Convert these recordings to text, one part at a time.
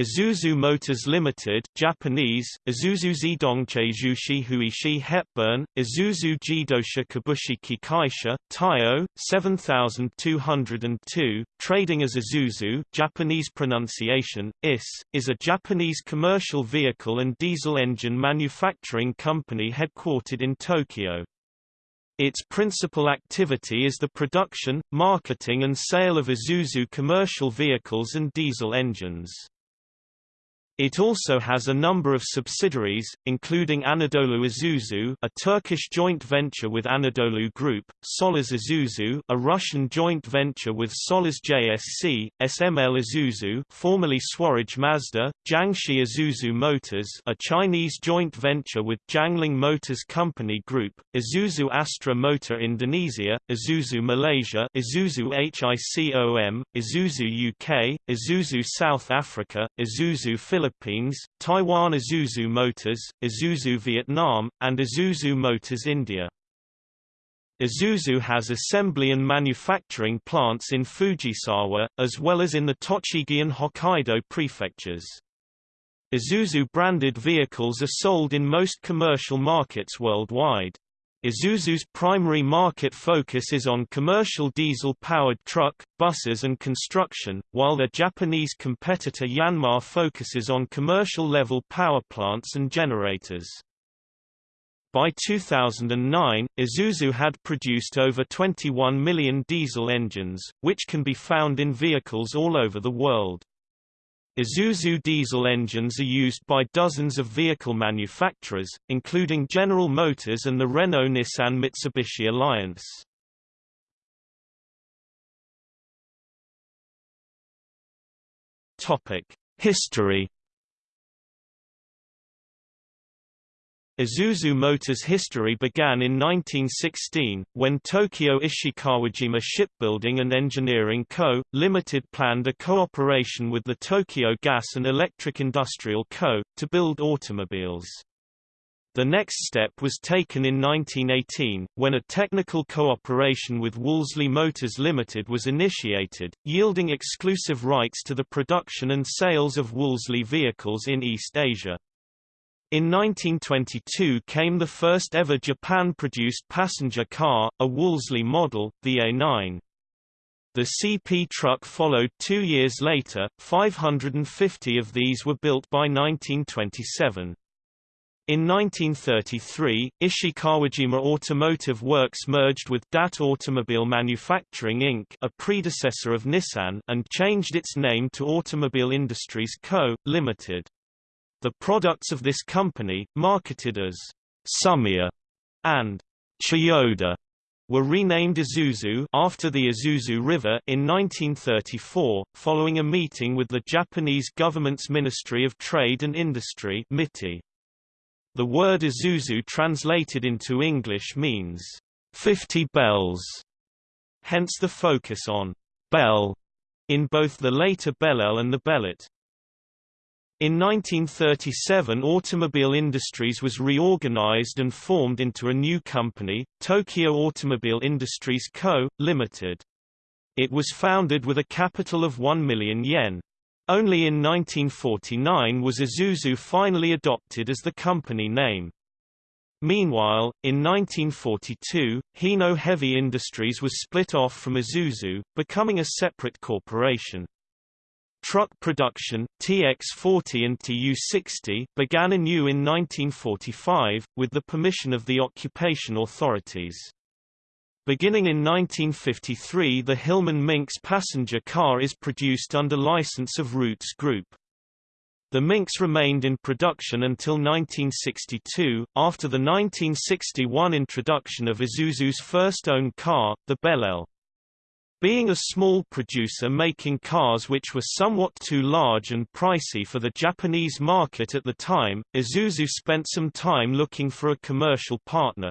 Isuzu Motors Limited Japanese, Isuzu Zidongche Jushi Huishi Hepburn, Isuzu Jidosha Kabushiki Kaisha, Taiyo, 7202, trading as Isuzu Japanese pronunciation, IS, is a Japanese commercial vehicle and diesel engine manufacturing company headquartered in Tokyo. Its principal activity is the production, marketing and sale of Isuzu commercial vehicles and diesel engines. It also has a number of subsidiaries, including Anadolu Isuzu a Turkish joint venture with Anadolu Group, Sollers Isuzu a Russian joint venture with Sollers JSC, SML Isuzu formerly Swaraj Mazda, Jiangxi Isuzu Motors a Chinese joint venture with Jiangling Motors Company Group, Isuzu Astra Motor Indonesia, Isuzu Malaysia Isuzu HICOM, Isuzu UK, Isuzu South Africa, Isuzu Philippines Philippines, Taiwan Isuzu Motors, Isuzu Vietnam, and Isuzu Motors India. Isuzu has assembly and manufacturing plants in Fujisawa, as well as in the Tochigi and Hokkaido prefectures. Isuzu-branded vehicles are sold in most commercial markets worldwide. Isuzu's primary market focus is on commercial diesel-powered truck, buses and construction, while their Japanese competitor Yanmar focuses on commercial-level power plants and generators. By 2009, Isuzu had produced over 21 million diesel engines, which can be found in vehicles all over the world. Isuzu diesel engines are used by dozens of vehicle manufacturers, including General Motors and the Renault-Nissan-Mitsubishi Alliance. History Isuzu Motors' history began in 1916, when Tokyo Ishikawajima Shipbuilding and Engineering Co., Limited planned a cooperation with the Tokyo Gas and Electric Industrial Co., to build automobiles. The next step was taken in 1918, when a technical cooperation with Wolseley Motors Limited was initiated, yielding exclusive rights to the production and sales of Wolseley vehicles in East Asia. In 1922 came the first ever Japan-produced passenger car, a Wolseley model, the A9. The CP truck followed two years later, 550 of these were built by 1927. In 1933, Ishikawajima Automotive Works merged with DAT Automobile Manufacturing Inc. a predecessor of Nissan and changed its name to Automobile Industries Co., Limited. The products of this company, marketed as Sumiya and Chiyoda, were renamed Isuzu after the Isuzu River in 1934, following a meeting with the Japanese government's Ministry of Trade and Industry MITI. The word Isuzu translated into English means 50 bells, hence the focus on bell in both the later Bellel and the Bellett. In 1937 Automobile Industries was reorganized and formed into a new company, Tokyo Automobile Industries Co., Limited. It was founded with a capital of 1 million yen. Only in 1949 was Isuzu finally adopted as the company name. Meanwhile, in 1942, Hino Heavy Industries was split off from Isuzu, becoming a separate corporation. Truck production, TX40 and TU60, began anew in 1945, with the permission of the occupation authorities. Beginning in 1953 the Hillman Minx passenger car is produced under license of Rootes Group. The Minx remained in production until 1962, after the 1961 introduction of Isuzu's first own car, the Bellel. Being a small producer making cars which were somewhat too large and pricey for the Japanese market at the time, Isuzu spent some time looking for a commercial partner.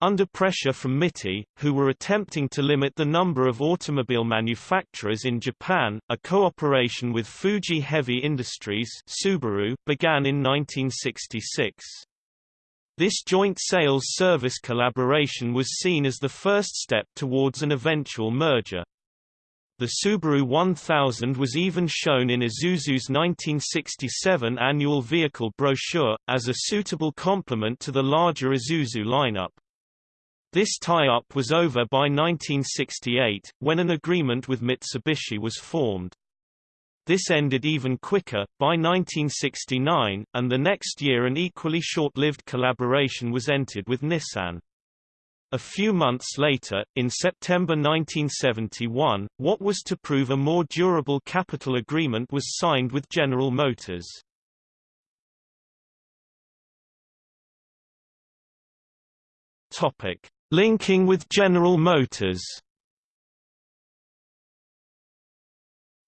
Under pressure from MITI, who were attempting to limit the number of automobile manufacturers in Japan, a cooperation with Fuji Heavy Industries Subaru began in 1966. This joint sales service collaboration was seen as the first step towards an eventual merger. The Subaru 1000 was even shown in Isuzu's 1967 annual vehicle brochure, as a suitable complement to the larger Isuzu lineup. This tie-up was over by 1968, when an agreement with Mitsubishi was formed. This ended even quicker, by 1969, and the next year an equally short-lived collaboration was entered with Nissan. A few months later, in September 1971, what was to prove a more durable capital agreement was signed with General Motors. Topic: Linking with General Motors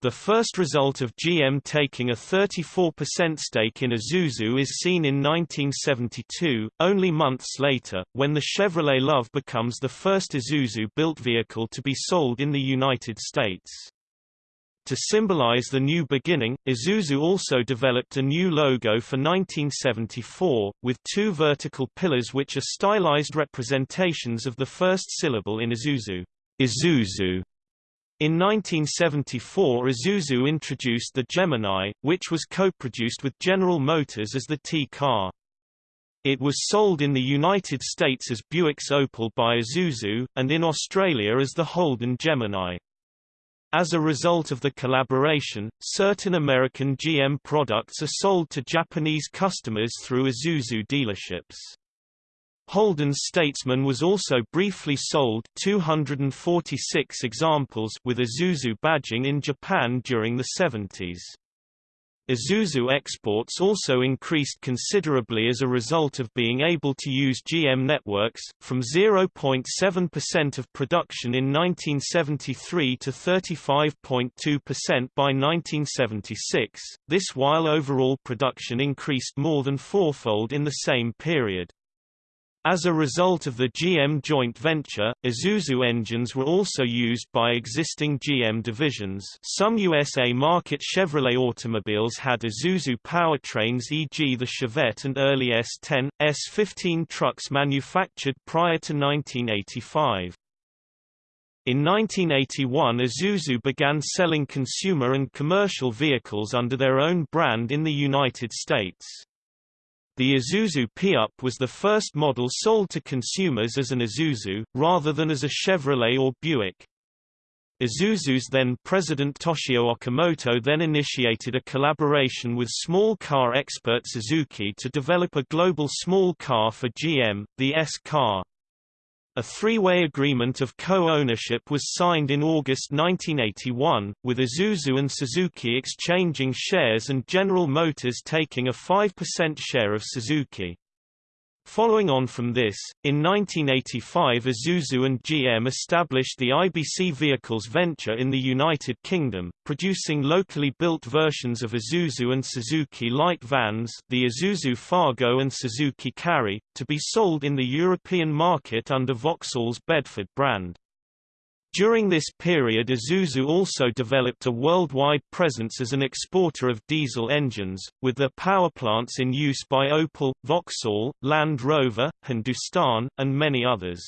The first result of GM taking a 34% stake in Isuzu is seen in 1972, only months later, when the Chevrolet Love becomes the first Isuzu-built vehicle to be sold in the United States. To symbolize the new beginning, Isuzu also developed a new logo for 1974, with two vertical pillars which are stylized representations of the first syllable in Isuzu, Isuzu. In 1974 Isuzu introduced the Gemini, which was co-produced with General Motors as the T-car. It was sold in the United States as Buick's Opel by Isuzu, and in Australia as the Holden Gemini. As a result of the collaboration, certain American GM products are sold to Japanese customers through Isuzu dealerships. Holden's Statesman was also briefly sold 246 examples with Isuzu badging in Japan during the 70s. Isuzu exports also increased considerably as a result of being able to use GM networks, from 0.7% of production in 1973 to 35.2% by 1976, this while overall production increased more than fourfold in the same period. As a result of the GM joint venture, Isuzu engines were also used by existing GM divisions some USA market Chevrolet automobiles had Isuzu powertrains e.g. the Chevette and early S10, S15 trucks manufactured prior to 1985. In 1981 Isuzu began selling consumer and commercial vehicles under their own brand in the United States. The Isuzu P-Up was the first model sold to consumers as an Isuzu, rather than as a Chevrolet or Buick. Isuzu's then president Toshio Okamoto then initiated a collaboration with small car expert Suzuki to develop a global small car for GM, the S-Car. A three-way agreement of co-ownership was signed in August 1981, with Isuzu and Suzuki exchanging shares and General Motors taking a 5% share of Suzuki. Following on from this, in 1985 Isuzu and GM established the IBC Vehicles venture in the United Kingdom, producing locally built versions of Isuzu and Suzuki light vans the Isuzu Fargo and Suzuki Carry, to be sold in the European market under Vauxhall's Bedford brand. During this period Isuzu also developed a worldwide presence as an exporter of diesel engines, with their power plants in use by Opel, Vauxhall, Land Rover, Hindustan, and many others.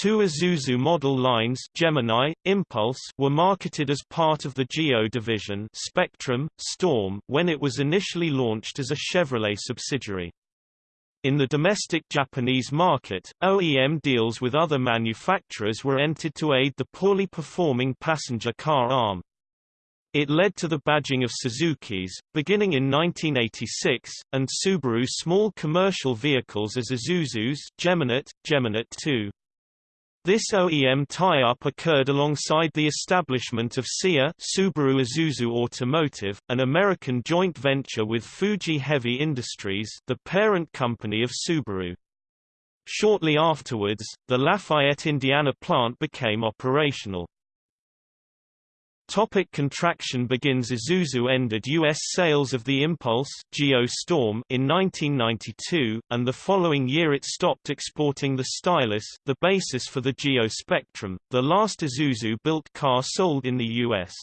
Two Isuzu model lines Gemini, Impulse were marketed as part of the Geo division Spectrum, Storm when it was initially launched as a Chevrolet subsidiary. In the domestic Japanese market, OEM deals with other manufacturers were entered to aid the poorly performing passenger car arm. It led to the badging of Suzuki's, beginning in 1986, and Subaru small commercial vehicles as Isuzu's Geminet, Geminet 2. This OEM tie-up occurred alongside the establishment of SIA Subaru Isuzu Automotive, an American joint venture with Fuji Heavy Industries the parent company of Subaru. Shortly afterwards, the Lafayette, Indiana plant became operational. Topic contraction begins Isuzu ended U.S. sales of the Impulse Geo Storm in 1992, and the following year it stopped exporting the Stylus, the basis for the Geo Spectrum, the last Isuzu-built car sold in the U.S.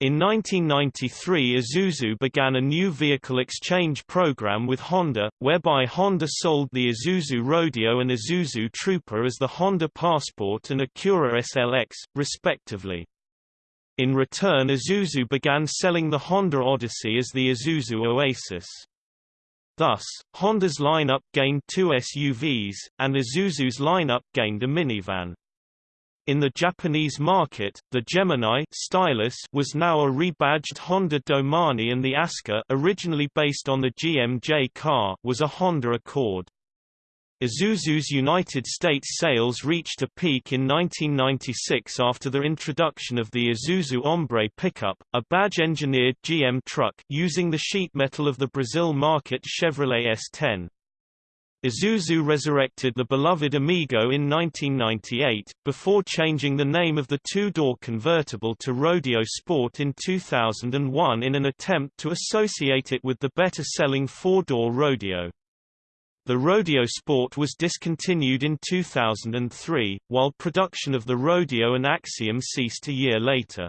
In 1993 Isuzu began a new vehicle exchange program with Honda, whereby Honda sold the Isuzu Rodeo and Isuzu Trooper as the Honda Passport and Acura SLX, respectively. In return Isuzu began selling the Honda Odyssey as the Isuzu Oasis. Thus, Honda's lineup gained two SUVs, and Isuzu's lineup gained a minivan. In the Japanese market, the Gemini Stylus was now a rebadged Honda Domani and the Aska originally based on the GMJ car was a Honda Accord. Isuzu's United States sales reached a peak in 1996 after the introduction of the Isuzu Hombre pickup, a badge-engineered GM truck using the sheet metal of the Brazil market Chevrolet S10. Isuzu resurrected the beloved Amigo in 1998, before changing the name of the two-door convertible to Rodeo Sport in 2001 in an attempt to associate it with the better-selling four-door Rodeo. The Rodeo Sport was discontinued in 2003, while production of the Rodeo and Axiom ceased a year later.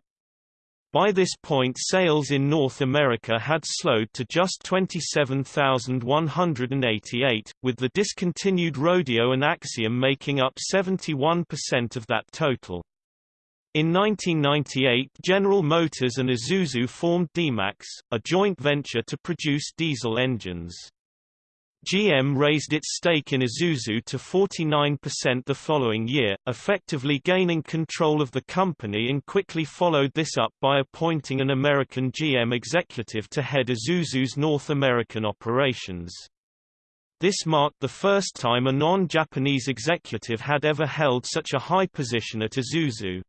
By this point sales in North America had slowed to just 27,188, with the discontinued Rodeo and Axiom making up 71% of that total. In 1998 General Motors and Isuzu formed D-Max, a joint venture to produce diesel engines. GM raised its stake in Isuzu to 49% the following year, effectively gaining control of the company and quickly followed this up by appointing an American GM executive to head Isuzu's North American operations. This marked the first time a non-Japanese executive had ever held such a high position at Isuzu.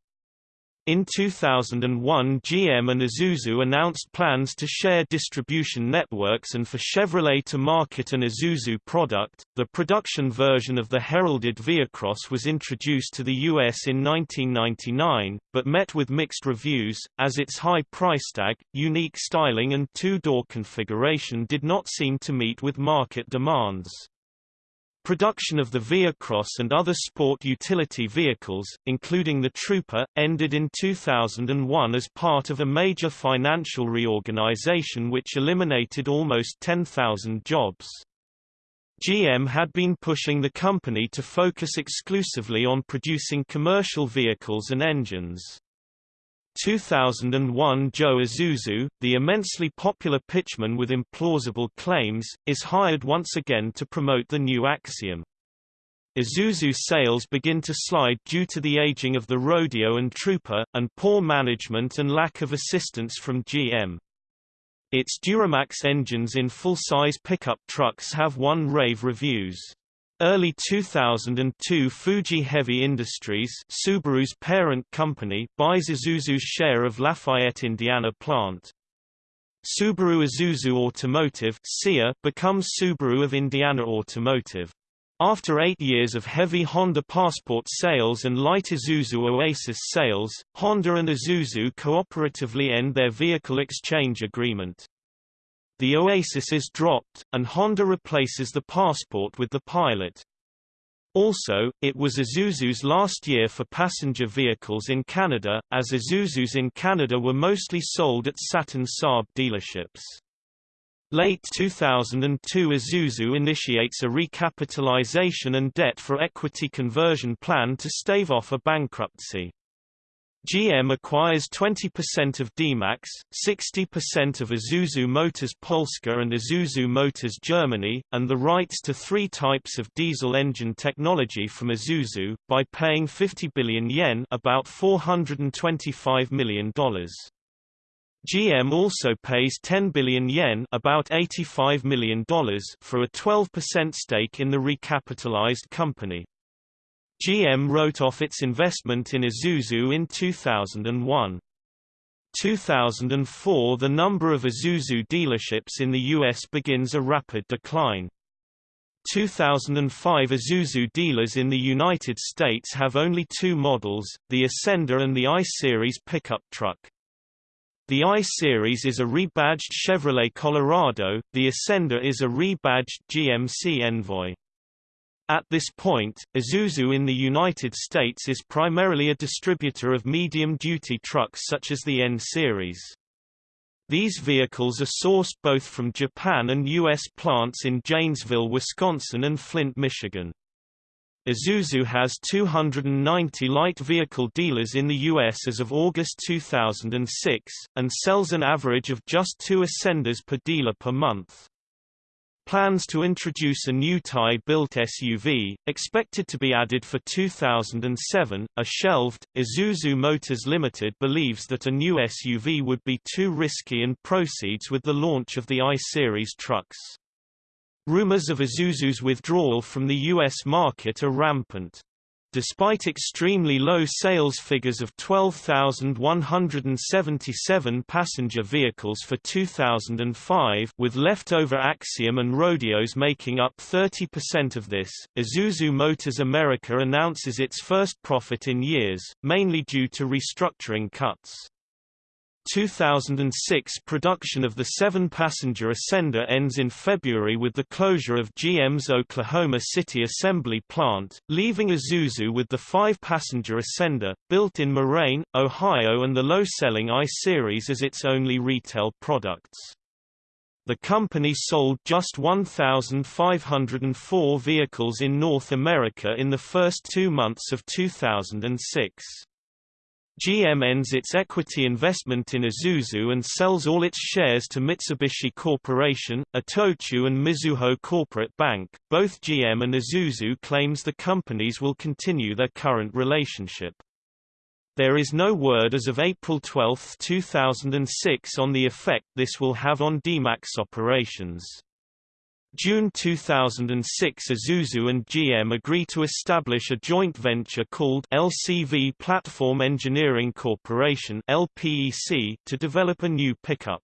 In 2001 GM and Isuzu announced plans to share distribution networks and for Chevrolet to market an Isuzu product. The production version of the heralded VehiCROSS was introduced to the US in 1999, but met with mixed reviews, as its high price tag, unique styling and two-door configuration did not seem to meet with market demands. Production of the VehiCROSS and other sport utility vehicles, including the Trooper, ended in 2001 as part of a major financial reorganization which eliminated almost 10,000 jobs. GM had been pushing the company to focus exclusively on producing commercial vehicles and engines. 2001 Joe Isuzu, the immensely popular pitchman with implausible claims, is hired once again to promote the new Axiom. Isuzu sales begin to slide due to the aging of the Rodeo and Trooper, and poor management and lack of assistance from GM. Its Duramax engines in full-size pickup trucks have won rave reviews. Early 2002 Fuji Heavy Industries Subaru's parent company buys Isuzu's share of Lafayette, Indiana plant. Subaru Isuzu Automotive becomes Subaru of Indiana Automotive. After eight years of heavy Honda Passport sales and light Isuzu Oasis sales, Honda and Isuzu cooperatively end their vehicle exchange agreement. The Oasis is dropped, and Honda replaces the Passport with the Pilot. Also, it was Isuzu's last year for passenger vehicles in Canada, as Isuzus in Canada were mostly sold at Saturn Saab dealerships. Late 2002 Isuzu initiates a recapitalization and debt for equity conversion plan to stave off a bankruptcy. GM acquires 20% of D-Max, 60% of Isuzu Motors Polska and Isuzu Motors Germany, and the rights to three types of diesel engine technology from Isuzu, by paying 50 billion yen about $425 million. GM also pays 10 billion yen about $85 million for a 12% stake in the recapitalized company. GM wrote off its investment in Isuzu in 2001. 2004 The number of Isuzu dealerships in the U.S. begins a rapid decline. 2005 Isuzu dealers in the United States have only two models, the Ascender and the I-Series pickup truck. The I-Series is a rebadged Chevrolet Colorado, the Ascender is a rebadged GMC Envoy. At this point, Isuzu in the United States is primarily a distributor of medium-duty trucks such as the N-Series. These vehicles are sourced both from Japan and U.S. plants in Janesville, Wisconsin and Flint, Michigan. Isuzu has 290 light vehicle dealers in the U.S. as of August 2006, and sells an average of just two ascenders per dealer per month. Plans to introduce a new Thai-built SUV, expected to be added for 2007, are shelved. Isuzu Motors Limited believes that a new SUV would be too risky and proceeds with the launch of the I-Series trucks. Rumors of Isuzu's withdrawal from the U.S. market are rampant. Despite extremely low sales figures of 12,177 passenger vehicles for 2005 with leftover Axiom and Rodeos making up 30% of this, Isuzu Motors America announces its first profit in years, mainly due to restructuring cuts. 2006 production of the seven-passenger Ascender ends in February with the closure of GM's Oklahoma City assembly plant, leaving Isuzu with the five-passenger Ascender, built in Moraine, Ohio and the low-selling I-Series as its only retail products. The company sold just 1,504 vehicles in North America in the first two months of 2006. GM ends its equity investment in Isuzu and sells all its shares to Mitsubishi Corporation, Itochu and Mizuho Corporate Bank. Both GM and Isuzu claims the companies will continue their current relationship. There is no word as of April 12, 2006 on the effect this will have on DMAX operations. June 2006 Isuzu and GM agree to establish a joint venture called LCV Platform Engineering Corporation LPEC to develop a new pickup.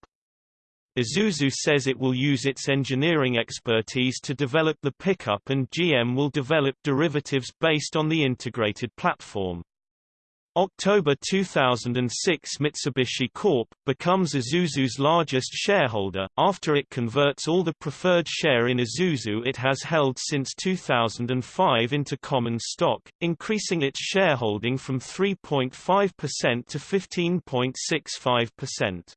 Isuzu says it will use its engineering expertise to develop the pickup and GM will develop derivatives based on the integrated platform. October 2006 Mitsubishi Corp. becomes Isuzu's largest shareholder, after it converts all the preferred share in Isuzu it has held since 2005 into common stock, increasing its shareholding from 3.5% to 15.65%.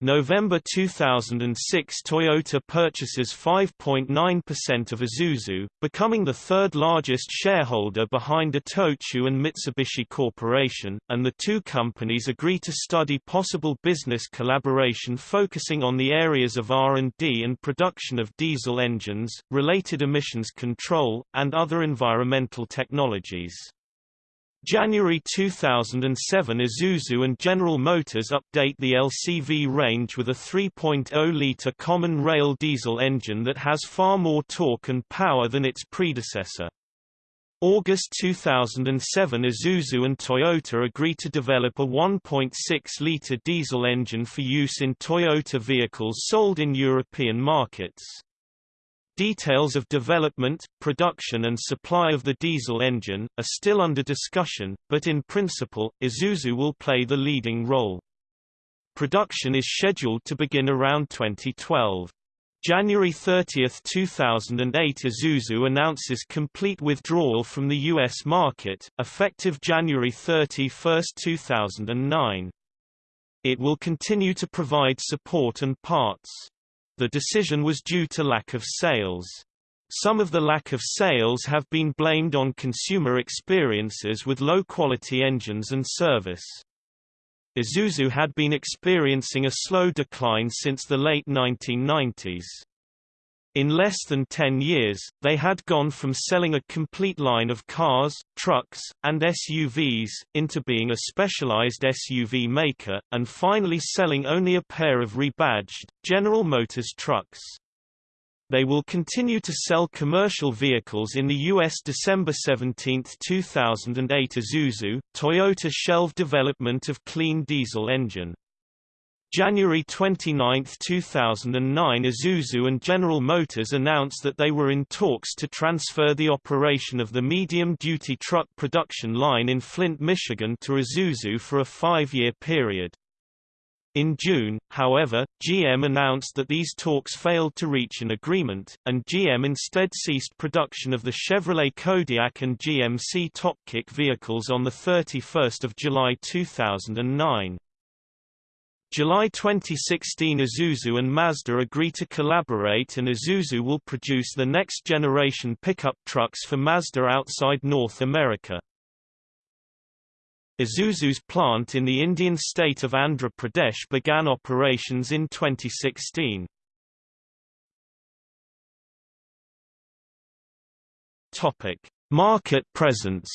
November 2006 Toyota purchases 5.9% of Isuzu, becoming the third largest shareholder behind Itochu and Mitsubishi Corporation, and the two companies agree to study possible business collaboration focusing on the areas of R&D and production of diesel engines, related emissions control, and other environmental technologies. January 2007 Isuzu and General Motors update the LCV range with a 3.0-litre common rail diesel engine that has far more torque and power than its predecessor. August 2007 Isuzu and Toyota agree to develop a 1.6-litre diesel engine for use in Toyota vehicles sold in European markets. Details of development, production and supply of the diesel engine, are still under discussion, but in principle, Isuzu will play the leading role. Production is scheduled to begin around 2012. January 30, 2008 Isuzu announces complete withdrawal from the U.S. market, effective January 31, 2009. It will continue to provide support and parts. The decision was due to lack of sales. Some of the lack of sales have been blamed on consumer experiences with low-quality engines and service. Isuzu had been experiencing a slow decline since the late 1990s. In less than 10 years, they had gone from selling a complete line of cars, trucks, and SUVs, into being a specialized SUV maker, and finally selling only a pair of rebadged, General Motors trucks. They will continue to sell commercial vehicles in the U.S. December 17, 2008 Isuzu, Toyota shelved development of clean diesel engine. January 29, 2009 Isuzu and General Motors announced that they were in talks to transfer the operation of the medium-duty truck production line in Flint, Michigan to Isuzu for a five-year period. In June, however, GM announced that these talks failed to reach an agreement, and GM instead ceased production of the Chevrolet Kodiak and GMC Topkick vehicles on 31 July 2009. July 2016 Isuzu and Mazda agree to collaborate and Isuzu will produce the next generation pickup trucks for Mazda outside North America. Isuzu's plant in the Indian state of Andhra Pradesh began operations in 2016. Topic: Market presence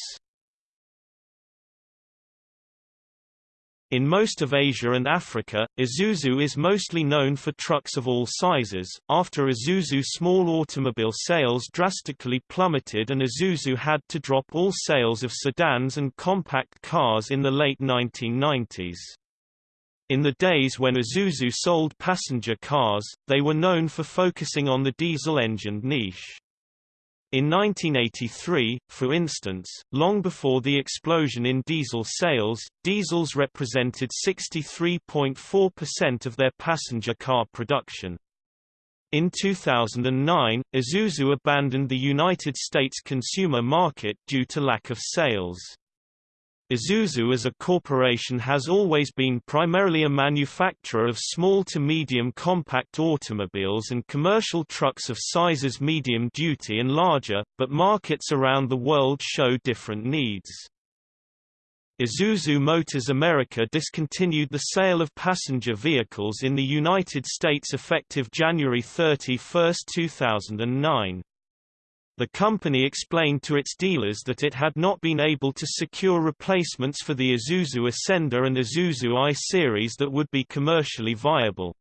In most of Asia and Africa, Isuzu is mostly known for trucks of all sizes. After Isuzu small automobile sales drastically plummeted and Isuzu had to drop all sales of sedans and compact cars in the late 1990s. In the days when Isuzu sold passenger cars, they were known for focusing on the diesel-engined niche. In 1983, for instance, long before the explosion in diesel sales, diesels represented 63.4% of their passenger car production. In 2009, Isuzu abandoned the United States consumer market due to lack of sales. Isuzu as a corporation has always been primarily a manufacturer of small to medium compact automobiles and commercial trucks of sizes medium duty and larger, but markets around the world show different needs. Isuzu Motors America discontinued the sale of passenger vehicles in the United States effective January 31, 2009. The company explained to its dealers that it had not been able to secure replacements for the Isuzu Ascender and Isuzu I-Series that would be commercially viable.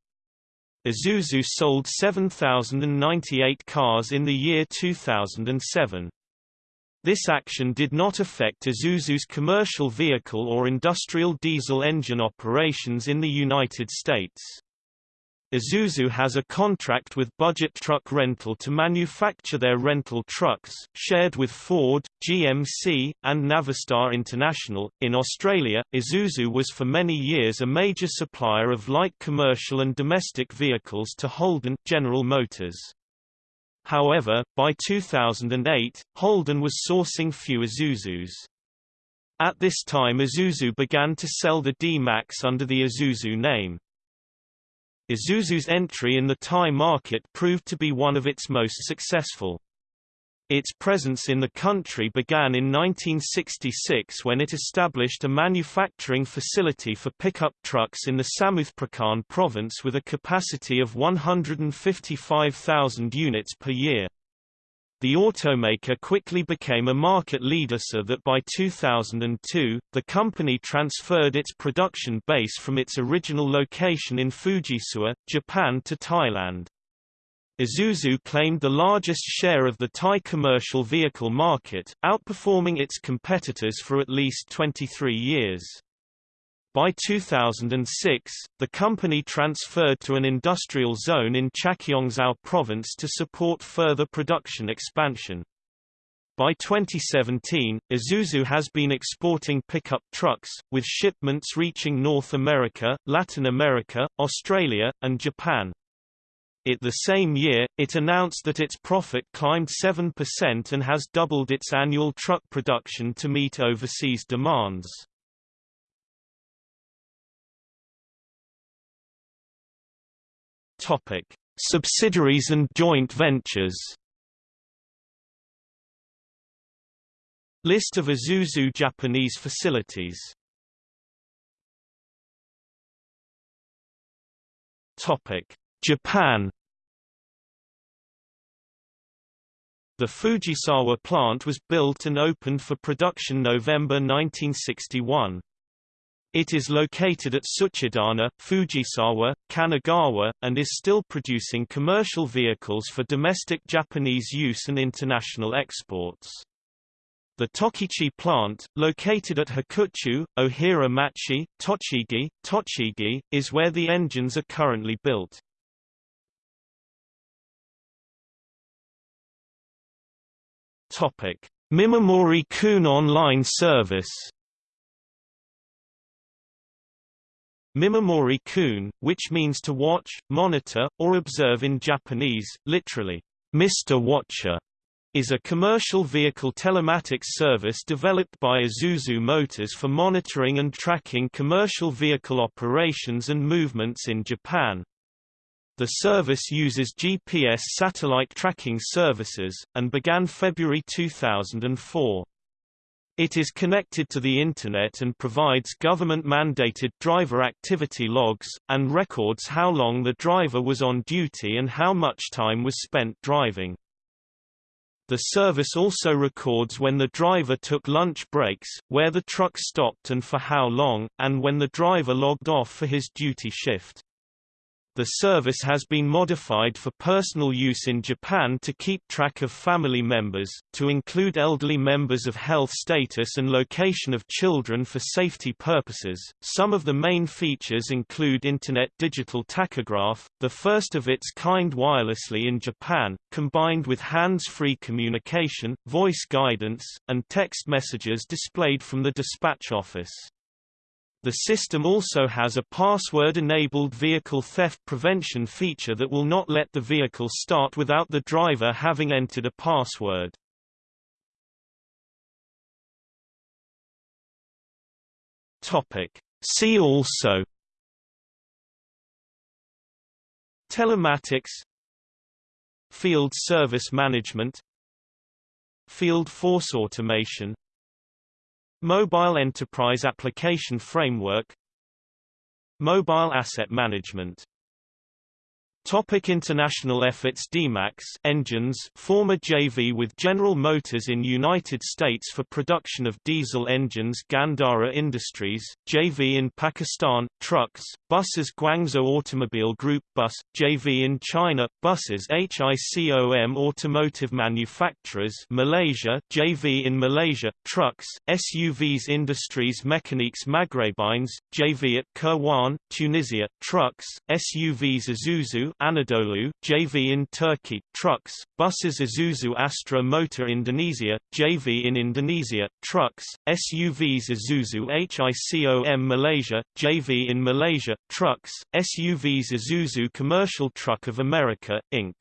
Isuzu sold 7,098 cars in the year 2007. This action did not affect Isuzu's commercial vehicle or industrial diesel engine operations in the United States. Isuzu has a contract with Budget Truck Rental to manufacture their rental trucks, shared with Ford, GMC, and Navistar International. In Australia, Isuzu was for many years a major supplier of light commercial and domestic vehicles to Holden General Motors. However, by 2008, Holden was sourcing few Isuzus. At this time Isuzu began to sell the D-Max under the Isuzu name. Isuzu's entry in the Thai market proved to be one of its most successful. Its presence in the country began in 1966 when it established a manufacturing facility for pickup trucks in the Samut Prakan province with a capacity of 155,000 units per year. The automaker quickly became a market leader so that by 2002, the company transferred its production base from its original location in Fujisawa, Japan to Thailand. Isuzu claimed the largest share of the Thai commercial vehicle market, outperforming its competitors for at least 23 years. By 2006, the company transferred to an industrial zone in Chachoengsao province to support further production expansion. By 2017, Isuzu has been exporting pickup trucks, with shipments reaching North America, Latin America, Australia, and Japan. It the same year, it announced that its profit climbed 7% and has doubled its annual truck production to meet overseas demands. Topic: Subsidiaries and joint ventures. List of Isuzu Japanese facilities. Topic: Japan. The Fujisawa plant was built and opened for production November 1961. It is located at Tsuchidana, Fujisawa, Kanagawa, and is still producing commercial vehicles for domestic Japanese use and international exports. The Tochigi plant, located at Hakuchu, Ohira-machi, Tochigi, Tochigi, is where the engines are currently built. Mimamori Kun online service Mimamori kun, which means to watch, monitor, or observe in Japanese, literally, Mr. Watcher, is a commercial vehicle telematics service developed by Isuzu Motors for monitoring and tracking commercial vehicle operations and movements in Japan. The service uses GPS satellite tracking services, and began February 2004. It is connected to the Internet and provides government-mandated driver activity logs, and records how long the driver was on duty and how much time was spent driving. The service also records when the driver took lunch breaks, where the truck stopped and for how long, and when the driver logged off for his duty shift. The service has been modified for personal use in Japan to keep track of family members, to include elderly members of health status and location of children for safety purposes. Some of the main features include Internet digital tachograph, the first of its kind wirelessly in Japan, combined with hands-free communication, voice guidance, and text messages displayed from the dispatch office. The system also has a password-enabled vehicle theft prevention feature that will not let the vehicle start without the driver having entered a password. Topic. See also Telematics Field service management Field force automation Mobile Enterprise Application Framework. Mobile Asset Management Topic international efforts D-Max engines former JV with General Motors in United States for production of diesel engines Gandhara Industries, JV in Pakistan, trucks, buses Guangzhou Automobile Group Bus, JV in China, buses HICOM Automotive Manufacturers Malaysia, JV in Malaysia, trucks, SUVs Industries Mécaniques Maghrebines, JV at Kairouan, Tunisia, trucks, SUVs Isuzu Anadolu, JV in Turkey, trucks, buses Isuzu Astra Motor Indonesia, JV in Indonesia, trucks, SUVs Isuzu HICOM Malaysia, JV in Malaysia, trucks, SUVs Isuzu Commercial Truck of America, Inc.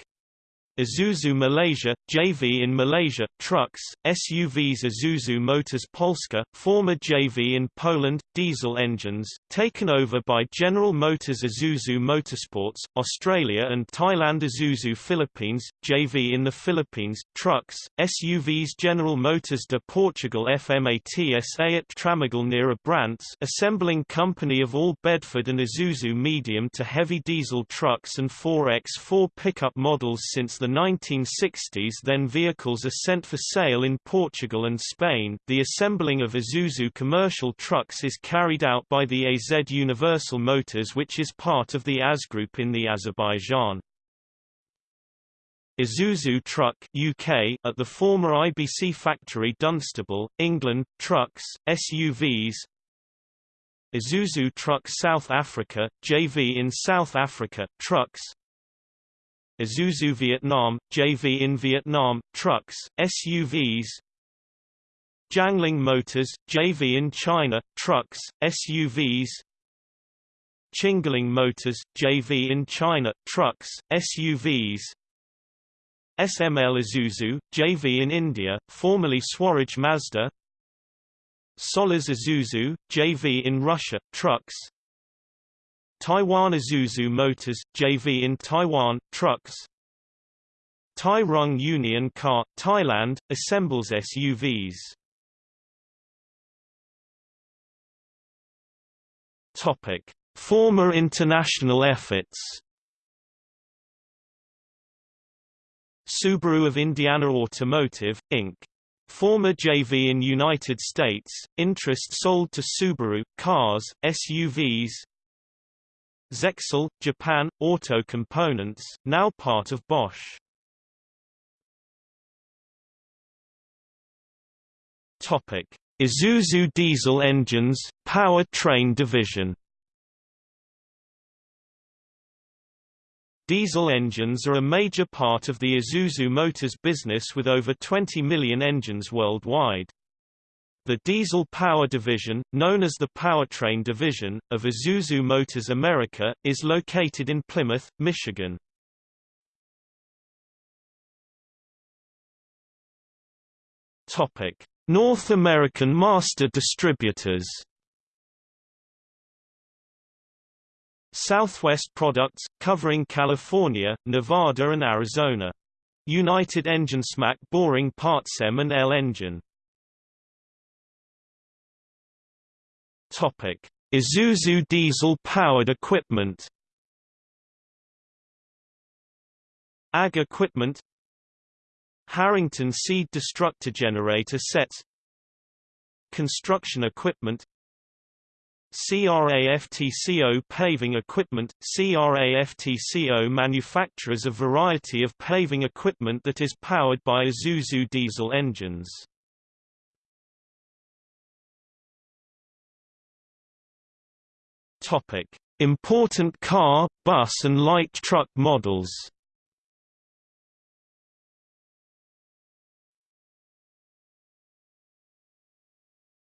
Isuzu Malaysia, JV in Malaysia, trucks, SUVs Isuzu Motors Polska, former JV in Poland, diesel engines, taken over by General Motors Isuzu Motorsports, Australia and Thailand Isuzu Philippines, JV in the Philippines, trucks, SUVs General Motors de Portugal FMATSA at Tramagal near Abrantes assembling company of all Bedford and Isuzu medium to heavy diesel trucks and 4X4 pickup models since the 1960s then vehicles are sent for sale in Portugal and Spain. The assembling of Isuzu commercial trucks is carried out by the AZ Universal Motors which is part of the AZ Group in the Azerbaijan. Isuzu Truck UK at the former IBC factory Dunstable, England, trucks, SUVs Isuzu Truck South Africa, JV in South Africa, trucks Isuzu Vietnam, JV in Vietnam, trucks, SUVs Jiangling Motors, JV in China, trucks, SUVs Qingling Motors, JV in China, trucks, SUVs SML Isuzu, JV in India, formerly Swaraj Mazda. Sollers Isuzu, JV in Russia, trucks Taiwan Isuzu Motors, JV in Taiwan, trucks Thai Rung Union Car, Thailand, assembles SUVs Topic. Former international efforts Subaru of Indiana Automotive, Inc. Former JV in United States, interest sold to Subaru, cars, SUVs, Zexel, Japan, Auto Components, now part of Bosch. Topic: Isuzu diesel engines, power train division. Diesel engines are a major part of the Isuzu Motors business with over 20 million engines worldwide. The diesel power division, known as the powertrain division, of Isuzu Motors America, is located in Plymouth, Michigan. North American master distributors. Southwest Products, covering California, Nevada and Arizona. United Engine Smack Boring Parts M and L Engine. Topic: Isuzu diesel-powered equipment. Ag equipment. Harrington seed destructor generator sets Construction equipment. CRAFTCO paving equipment. CRAFTCO manufactures a variety of paving equipment that is powered by Isuzu diesel engines. Topic: Important car, bus and light truck models.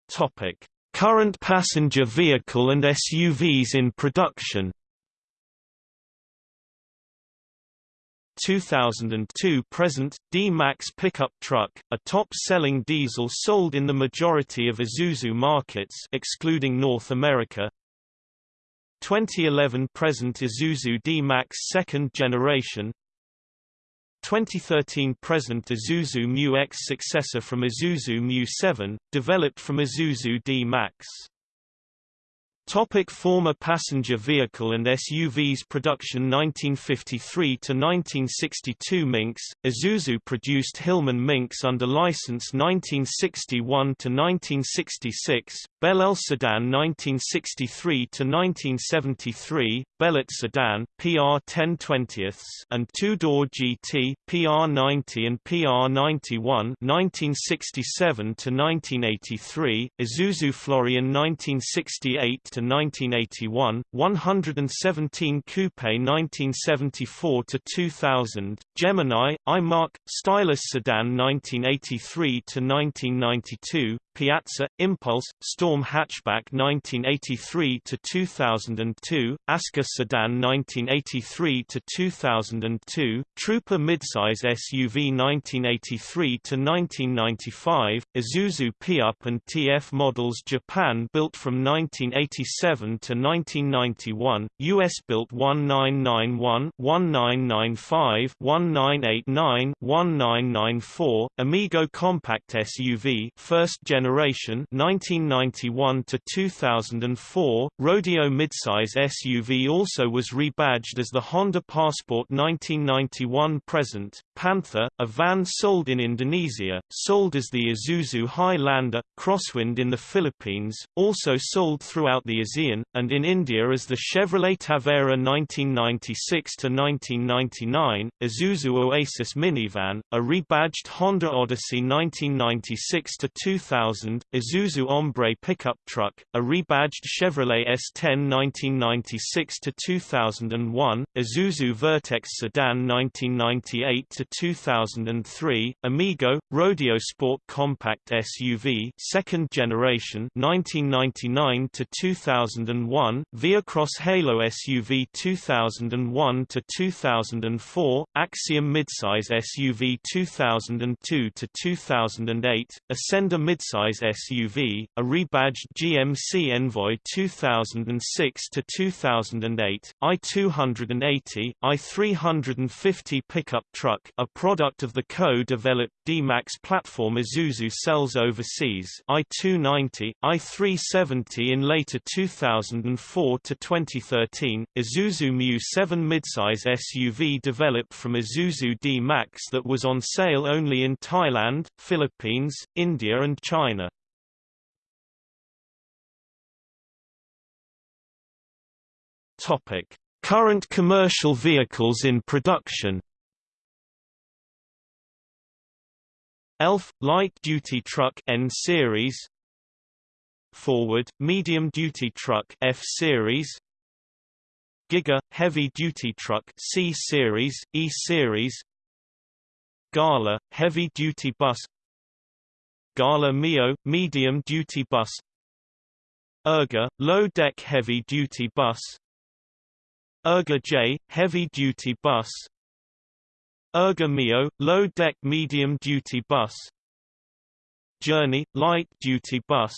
Topic: Current passenger vehicle and SUVs in production. 2002 present, D-Max pickup truck, a top-selling diesel sold in the majority of Isuzu markets excluding North America 2011 present Isuzu D-Max second generation 2013 present Isuzu Mu X successor from Isuzu Mu 7, developed from Isuzu D-Max. Topic former passenger vehicle and SUVs production 1953 to 1962 Minx Isuzu produced Hillman Minx under license 1961 to 1966 Bellel Sedan 1963 to 1973 Bellett Sedan PR 10/20ths and two-door GT PR 90 and PR 91 1967 to 1983 Isuzu Florian 1968 to 1981, 117 Coupe 1974 to 2000, Gemini, iMark, Stylus Sedan 1983 to 1992, Piazza, Impulse, Storm Hatchback 1983 to 2002, Aska Sedan 1983 to 2002, Trooper midsize SUV 1983 to 1995, Isuzu P-Up and TF models Japan built from 1987 to 1991, US built 1991, 1995, 1989, 1994, Amigo compact SUV first generation generation 1991 to 2004 rodeo midsize SUV also was rebadged as the Honda Passport 1991 present Panther a van sold in Indonesia sold as the Isuzu Highlander Crosswind in the Philippines also sold throughout the And in India as the Chevrolet Tavera 1996 to 1999 Isuzu Oasis minivan a rebadged Honda Odyssey 1996 to 2000 2000, Isuzu Hombre pickup truck, a rebadged Chevrolet S10 1996–2001, Isuzu Vertex sedan 1998–2003, Amigo, Rodeo Sport compact SUV second generation 1999–2001, VehiCROSS Halo SUV 2001 to 2004, Axiom midsize SUV 2002 to 2008, Ascender midsize SUV, a rebadged GMC Envoy 2006 to 2008, i280, i350 pickup truck, a product of the co-developed D-Max platform Isuzu sells overseas, i290, i370 in later 2004 to 2013, Isuzu Mu 7 midsize SUV developed from Isuzu D-Max that was on sale only in Thailand, Philippines, India and China. Topic: Current commercial vehicles in production. ELF light-duty truck N series. Forward medium-duty truck F series. Giga heavy-duty truck C series, E series. Gala heavy-duty bus. Gala Mio medium-duty bus. Erga low-deck heavy-duty bus. Erga J, heavy-duty bus Erga Mio, low-deck medium-duty bus Journey – light duty bus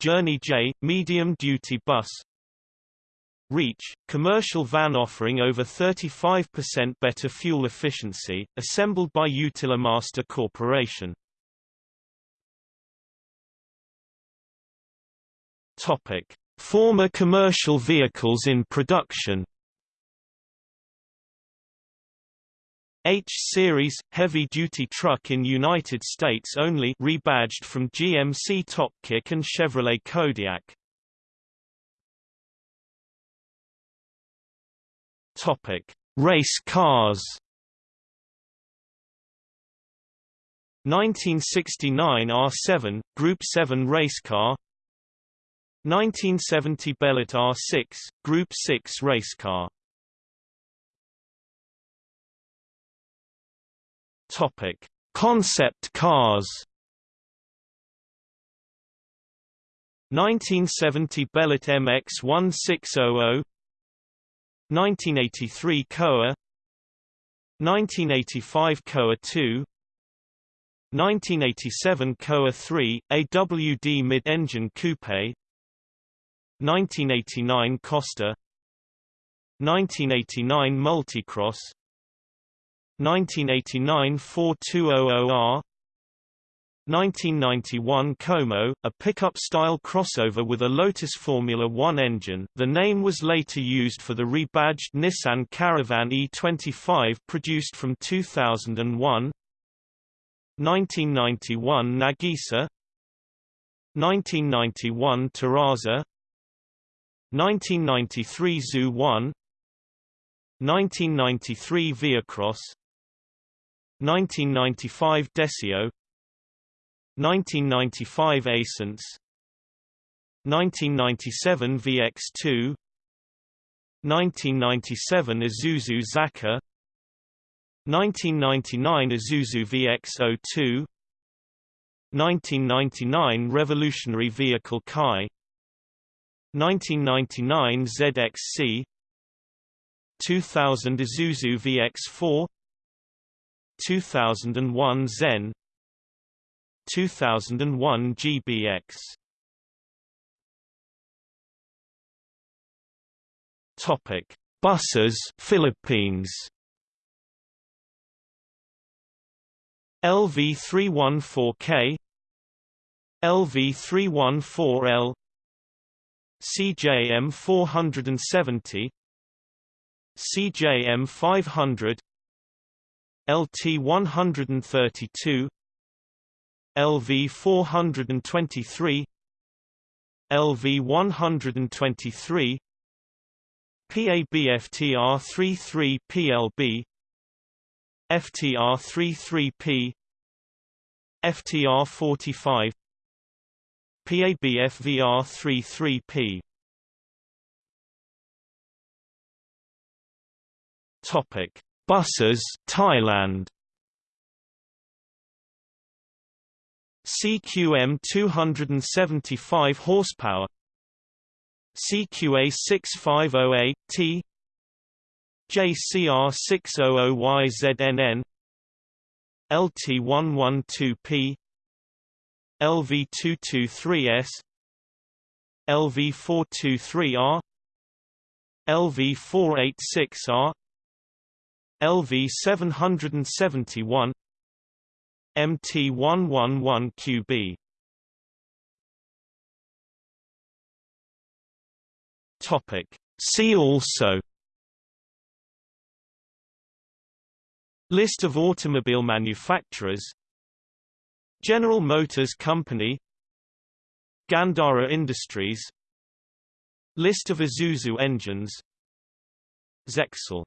Journey J – medium duty bus Reach – commercial van offering over 35% better fuel efficiency, assembled by Utilimaster Corporation. Topic: Former commercial vehicles in production. H-Series, heavy-duty truck in United States only rebadged from GMC Topkick and Chevrolet Kodiak. Topic: Race cars. 1969 R7 Group 7 race car. 1970 Bellett R6 Group 6 race car. Topic: Concept cars. 1970 Bellett MX 1600 1983 Koa 1985 Koa 2 1987 Koa 3, AWD mid-engine coupe 1989 Costa 1989 Multicross 1989 4200R 1991 Como, a pickup-style crossover with a Lotus Formula One engine. The name was later used for the rebadged Nissan Caravan E25 produced from 2001 1991 Nagisa. 1991 Terraza 1993 Zoo 1 1993 VehiCROSS 1995 Deseo. 1995 Ascens 1997 VX2 1997 Isuzu Zakka 1999 Isuzu VX02 1999 Revolutionary Vehicle Kai. 1999 ZXC 2000 Isuzu VX4 2001 Zen 2001 GBX Topic Buses Philippines. LV314K LV314L CJM 470 CJM 500 LT 132 LV 423 LV 123 PABFTR 33 PLB FTR 33P FTR 45 PABFVR 33P Topic Buses Thailand. CQM 275 horsepower. CQA 6508 T. JCR 600YZNN LT112P LV223S LV423R LV486R LV771 MT111QB Topic. See also List of automobile manufacturers General Motors Company Gandhara Industries List of Isuzu engines Zexel